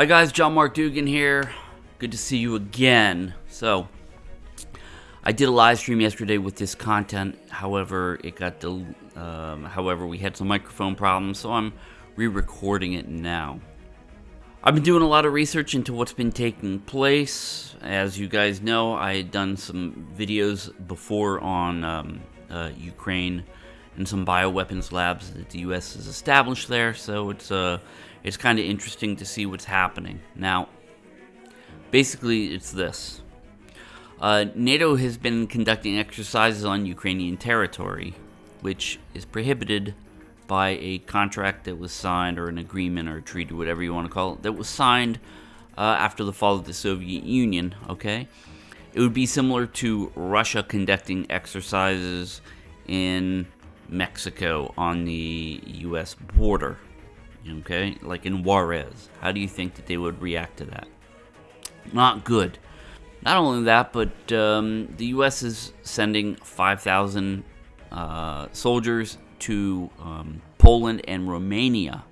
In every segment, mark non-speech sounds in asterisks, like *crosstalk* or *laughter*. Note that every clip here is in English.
Hi guys, John Mark Dugan here. Good to see you again. So, I did a live stream yesterday with this content. However, it got del- um, however we had some microphone problems, so I'm re-recording it now. I've been doing a lot of research into what's been taking place. As you guys know, I had done some videos before on um, uh, Ukraine and some bioweapons labs that the U.S. has established there. So it's uh, it's kind of interesting to see what's happening now. Basically, it's this: uh, NATO has been conducting exercises on Ukrainian territory, which is prohibited by a contract that was signed, or an agreement, or a treaty, whatever you want to call it, that was signed uh, after the fall of the Soviet Union. Okay, it would be similar to Russia conducting exercises in Mexico on the U.S. border. Okay, like in Juarez. How do you think that they would react to that? Not good. Not only that, but um, the U.S. is sending 5,000 uh, soldiers to um, Poland and Romania.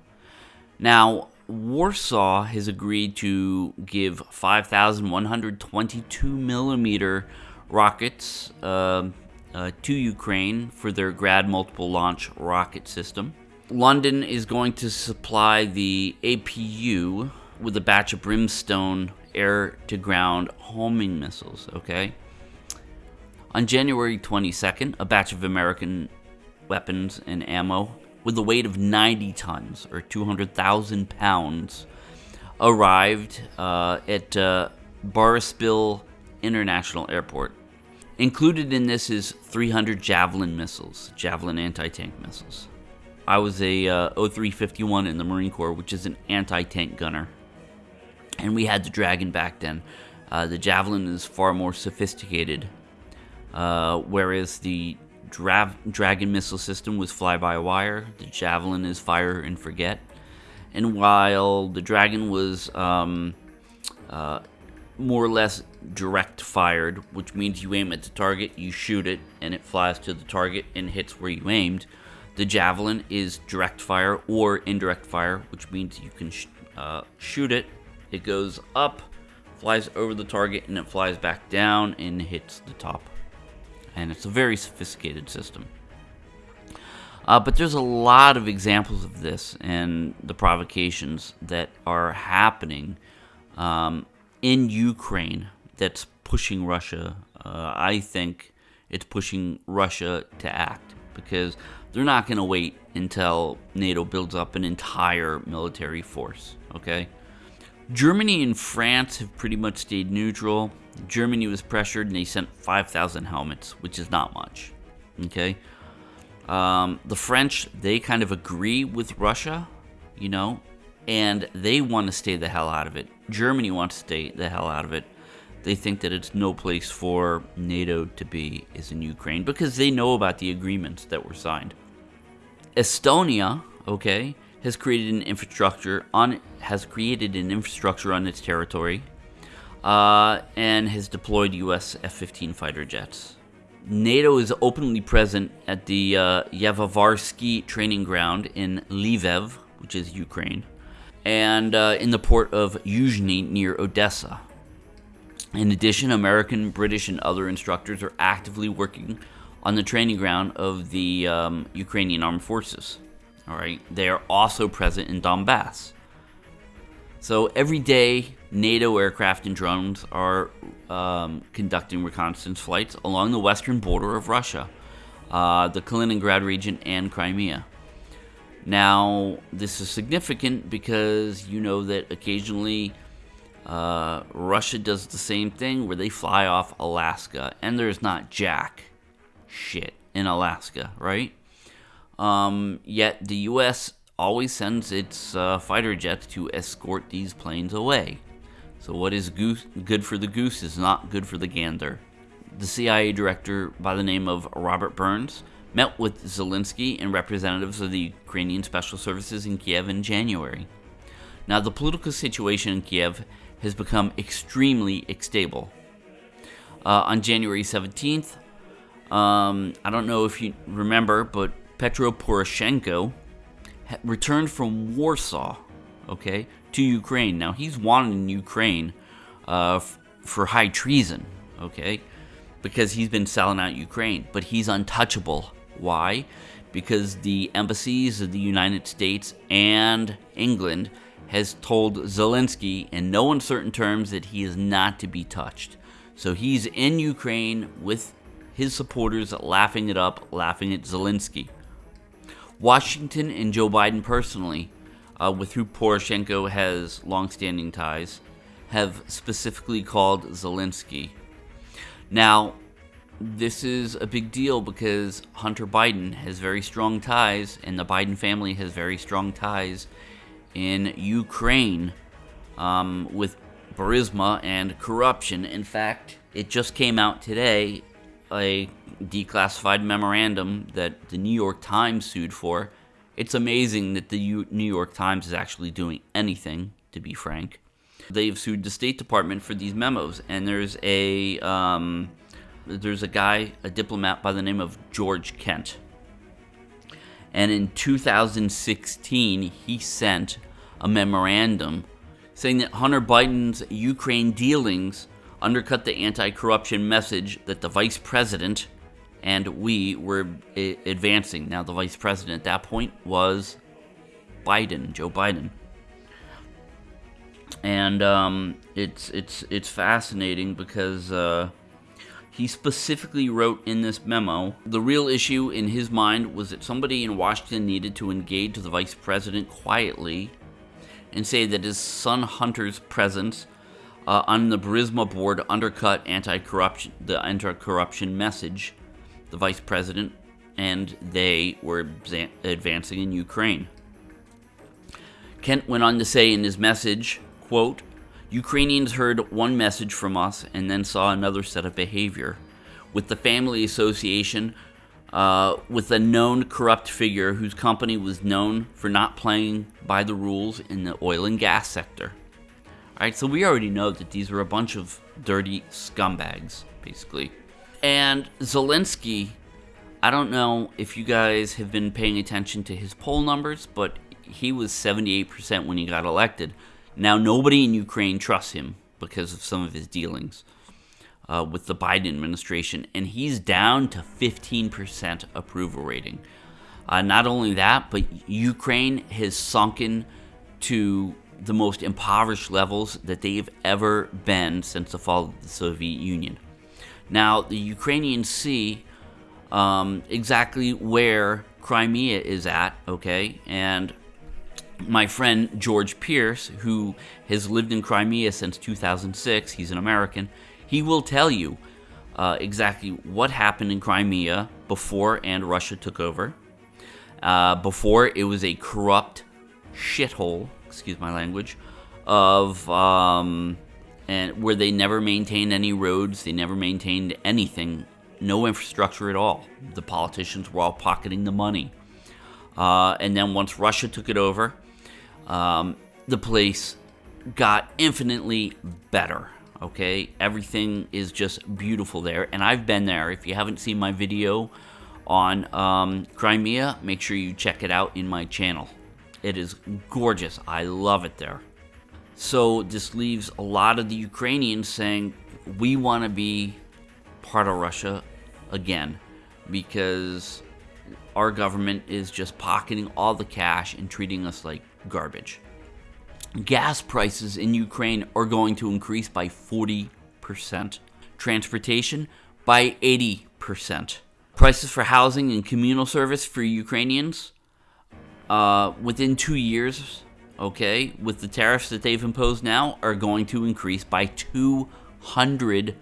Now, Warsaw has agreed to give 5,122 millimeter rockets uh, uh, to Ukraine for their Grad multiple launch rocket system. London is going to supply the APU with a batch of Brimstone air to ground homing missiles, okay? On January 22nd, a batch of American weapons and ammo with a weight of 90 tons or 200,000 pounds arrived uh, at uh, International Airport. Included in this is 300 Javelin missiles, Javelin anti-tank missiles. I was a uh, 0351 in the Marine Corps, which is an anti-tank gunner and we had the Dragon back then. Uh, the Javelin is far more sophisticated, uh, whereas the Dra- Dragon missile system was fly-by-wire. The Javelin is fire and forget. And while the Dragon was um, uh, more or less direct fired, which means you aim at the target, you shoot it, and it flies to the target and hits where you aimed. The Javelin is direct fire or indirect fire, which means you can sh- uh, shoot it it goes up, flies over the target, and it flies back down and hits the top. And it's a very sophisticated system. Uh, but there's a lot of examples of this and the provocations that are happening um, in Ukraine that's pushing Russia. Uh, I think it's pushing Russia to act because they're not going to wait until NATO builds up an entire military force. Okay? Germany and France have pretty much stayed neutral. Germany was pressured and they sent 5,000 helmets, which is not much. Okay? Um, the French, they kind of agree with Russia, you know, and they want to stay the hell out of it. Germany wants to stay the hell out of it. They think that it's no place for NATO to be is in Ukraine because they know about the agreements that were signed. Estonia, okay, has created an infrastructure on has created an infrastructure on its territory uh, and has deployed U.S. F-15 fighter jets. NATO is openly present at the uh, Yavovarsky training ground in Lviv, which is Ukraine, and uh, in the port of Yuzhny near Odessa. In addition, American, British, and other instructors are actively working on the training ground of the um, Ukrainian armed forces. All right, they are also present in Donbass. So every day, NATO aircraft and drones are um, conducting reconnaissance flights along the western border of Russia, uh, the Kaliningrad region, and Crimea. Now, this is significant because you know that occasionally uh, Russia does the same thing where they fly off Alaska, and there's not jack shit in Alaska, right? Um, yet the U.S. always sends its uh, fighter jets to escort these planes away. So what is goose, good for the goose is not good for the gander. The CIA director by the name of Robert Burns met with Zelensky and representatives of the Ukrainian Special Services in Kiev in January. Now, the political situation in Kiev has become extremely unstable. Uh, on January 17th, um, I don't know if you remember, but Petro Poroshenko returned from Warsaw, okay, to Ukraine. Now, he's wanted in Ukraine uh, for high treason, okay, because he's been selling out Ukraine, but he's untouchable. Why? Because the embassies of the United States and England has told Zelensky in no uncertain terms that he is not to be touched. So he's in Ukraine with his supporters laughing it up, laughing at Zelensky. Washington and Joe Biden personally, uh, with who Poroshenko has longstanding ties, have specifically called Zelensky. Now, this is a big deal because Hunter Biden has very strong ties, and the Biden family has very strong ties in Ukraine um, with Burisma and corruption. In fact, it just came out today a declassified memorandum that the New York Times sued for. It's amazing that the U- New York Times is actually doing anything, to be frank. They've sued the State Department for these memos, and there's a um, there's a guy, a diplomat by the name of George Kent, and in 2016 he sent a memorandum saying that Hunter Biden's Ukraine dealings undercut the anti-corruption message that the vice president and we were advancing. Now, the vice president at that point was Biden, Joe Biden, and um, it's it's it's fascinating because uh, he specifically wrote in this memo the real issue in his mind was that somebody in Washington needed to engage the vice president quietly and say that his son Hunter's presence uh, on the Burisma board undercut anti-corruption, the anti-corruption message, the vice president, and they were advancing in Ukraine. Kent went on to say in his message, quote, Ukrainians heard one message from us and then saw another set of behavior. With the family association, uh, with a known corrupt figure whose company was known for not playing by the rules in the oil and gas sector. Alright, so we already know that these are a bunch of dirty scumbags, basically. And Zelensky, I don't know if you guys have been paying attention to his poll numbers, but he was 78% when he got elected. Now, nobody in Ukraine trusts him because of some of his dealings uh, with the Biden administration, and he's down to 15% approval rating. Uh, not only that, but Ukraine has sunken to the most impoverished levels that they've ever been since the fall of the Soviet Union. Now, the Ukrainians see um, exactly where Crimea is at, okay? And my friend George Pierce, who has lived in Crimea since 2006, he's an American, he will tell you uh, exactly what happened in Crimea before and Russia took over. Uh, before it was a corrupt shithole excuse my language, of um, and where they never maintained any roads, they never maintained anything, no infrastructure at all. The politicians were all pocketing the money. Uh, and then once Russia took it over, um, the place got infinitely better. Okay, everything is just beautiful there, and I've been there. If you haven't seen my video on um, Crimea, make sure you check it out in my channel. It is gorgeous. I love it there. So this leaves a lot of the Ukrainians saying, we want to be part of Russia again because our government is just pocketing all the cash and treating us like garbage. Gas prices in Ukraine are going to increase by 40%. Transportation by 80%. Prices for housing and communal service for Ukrainians uh, within two years, okay, with the tariffs that they've imposed now, are going to increase by 200%.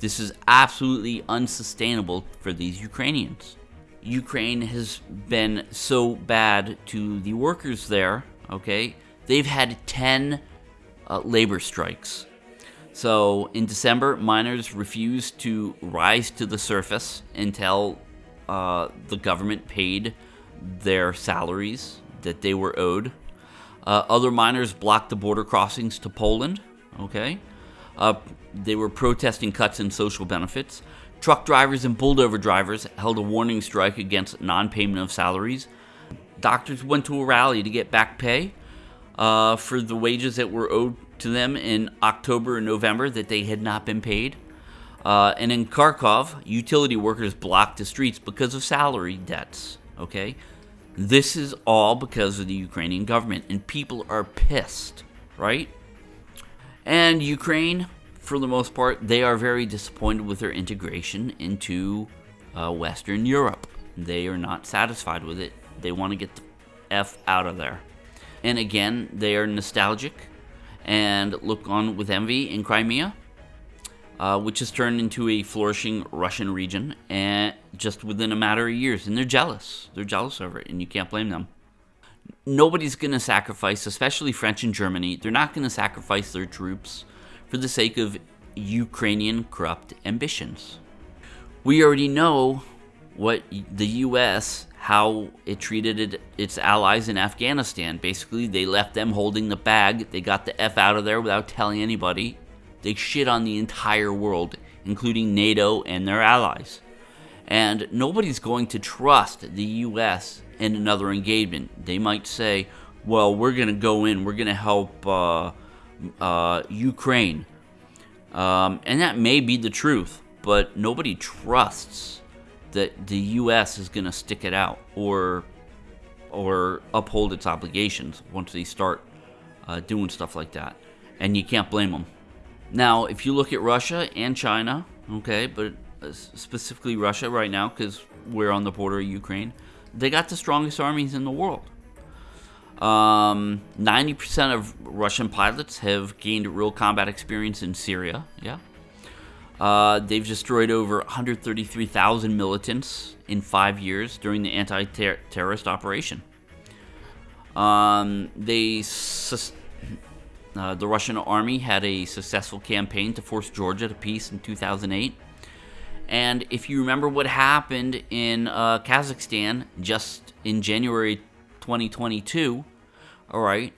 This is absolutely unsustainable for these Ukrainians. Ukraine has been so bad to the workers there, okay? They've had 10 uh, labor strikes. So in December, miners refused to rise to the surface until uh, the government paid their salaries that they were owed. Uh, other miners blocked the border crossings to Poland. Okay, uh, they were protesting cuts in social benefits. Truck drivers and bulldozer drivers held a warning strike against non-payment of salaries. Doctors went to a rally to get back pay. uh, for the wages that were owed to them in October and November that they had not been paid. Uh, and in Kharkov, utility workers blocked the streets because of salary debts. Okay? This is all because of the Ukrainian government, and people are pissed, right? And Ukraine, for the most part, they are very disappointed with their integration into uh, Western Europe. They are not satisfied with it. They want to get the F out of there. And again, they are nostalgic and look on with envy in Crimea, uh, which has turned into a flourishing Russian region and just within a matter of years. And they're jealous. They're jealous over it, and you can't blame them. Nobody's going to sacrifice, especially French and Germany, they're not going to sacrifice their troops for the sake of Ukrainian corrupt ambitions. We already know what the U.S how it treated it, its allies in Afghanistan. Basically, they left them holding the bag. They got the F out of there without telling anybody. They shit on the entire world, including NATO and their allies. And nobody's going to trust the U.S. in another engagement. They might say, well, we're going to go in, we're going to help uh, uh, Ukraine. Um, and that may be the truth, but nobody trusts that the U.S. is going to stick it out or or uphold its obligations once they start uh, doing stuff like that, and you can't blame them. Now, if you look at Russia and China, okay, but uh, specifically Russia right now because we're on the border of Ukraine, they got the strongest armies in the world. Um, 90% of Russian pilots have gained real combat experience in Syria. Yeah. Uh, they've destroyed over 133,000 militants in five years during the anti-terrorist operation. Um, they uh, the Russian army had a successful campaign to force Georgia to peace in 2008. And if you remember what happened in uh, Kazakhstan just in January 2022, all right,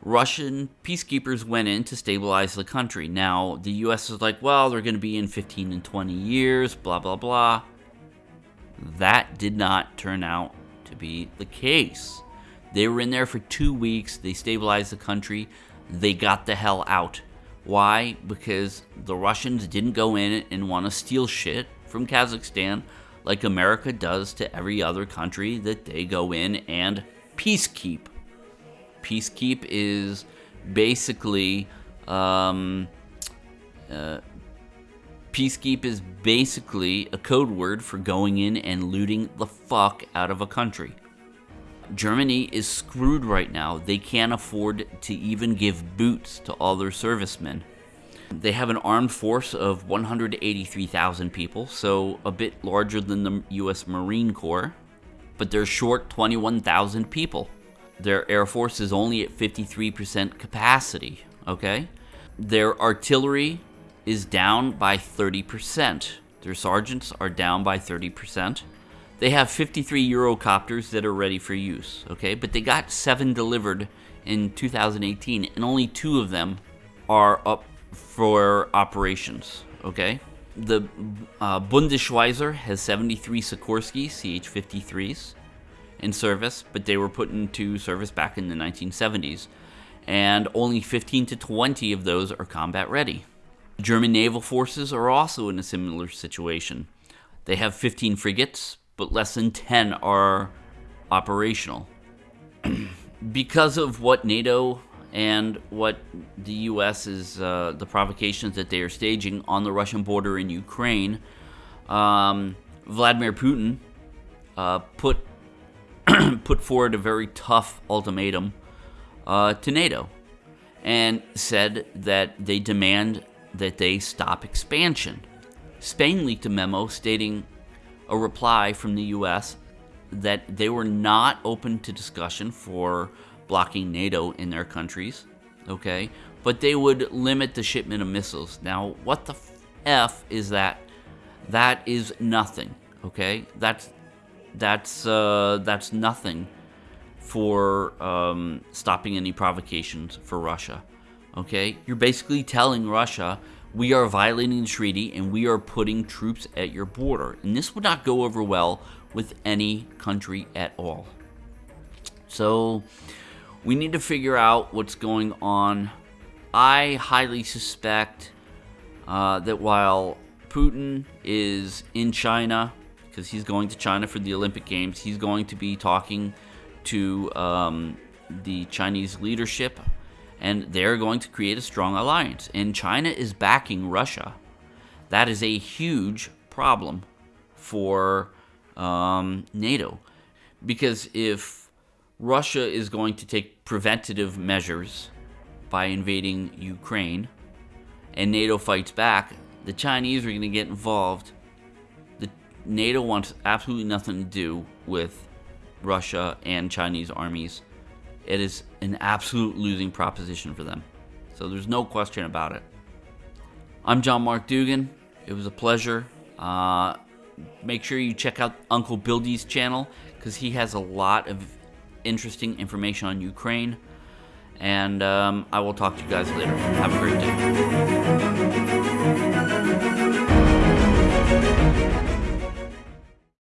Russian peacekeepers went in to stabilize the country. Now, the US is like, well, they're going to be in 15 and 20 years, blah, blah, blah. That did not turn out to be the case. They were in there for two weeks, they stabilized the country, they got the hell out. Why? Because the Russians didn't go in and want to steal shit from Kazakhstan like America does to every other country that they go in and peacekeep. Peacekeep is basically um, uh, Peacekeep is basically a code word for going in and looting the fuck out of a country. Germany is screwed right now. They can't afford to even give boots to all their servicemen. They have an armed force of 183,000 people, so a bit larger than the US Marine Corps, but they're short 21,000 people. Their Air Force is only at 53% capacity, okay? Their artillery is down by 30%. Their sergeants are down by 30%. They have 53 Eurocopters that are ready for use, okay? But they got seven delivered in 2018, and only two of them are up for operations, okay? The uh, Bundeswehr has 73 Sikorsky CH-53s in service, but they were put into service back in the 1970s, and only 15 to 20 of those are combat ready. German naval forces are also in a similar situation. They have 15 frigates, but less than 10 are operational. *clears throat* because of what NATO and what the U.S. is, uh, the provocations that they are staging on the Russian border in Ukraine, um, Vladimir Putin uh, put *clears throat* put forward a very tough ultimatum uh, to NATO and said that they demand that they stop expansion. Spain leaked a memo stating a reply from the U.S. that they were not open to discussion for blocking NATO in their countries, okay? But they would limit the shipment of missiles. Now, what the F is that? That is nothing, okay? That's that's uh, that's nothing for um, stopping any provocations for Russia. Okay, you're basically telling Russia we are violating the treaty and we are putting troops at your border, and this would not go over well with any country at all. So, We need to figure out what's going on. I highly suspect uh, that while Putin is in China, because he's going to China for the Olympic Games, he's going to be talking to um, the Chinese leadership, and they're going to create a strong alliance. And China is backing Russia. That is a huge problem for um, NATO. Because if Russia is going to take preventative measures by invading Ukraine and NATO fights back, the Chinese are going to get involved. The NATO wants absolutely nothing to do with Russia and Chinese armies. It is an absolute losing proposition for them. So there's no question about it. I'm John Mark Dugan. It was a pleasure. Uh, make sure you check out Uncle Bildy's channel because he has a lot of interesting information on Ukraine. And um, I will talk to you guys later. Have a great day.